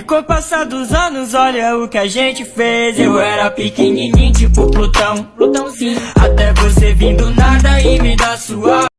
E com o passar dos anos, olha o que a gente fez. Eu era pequenininho, tipo Plutão, Plutãozinho. Até você vir do nada e me dar sua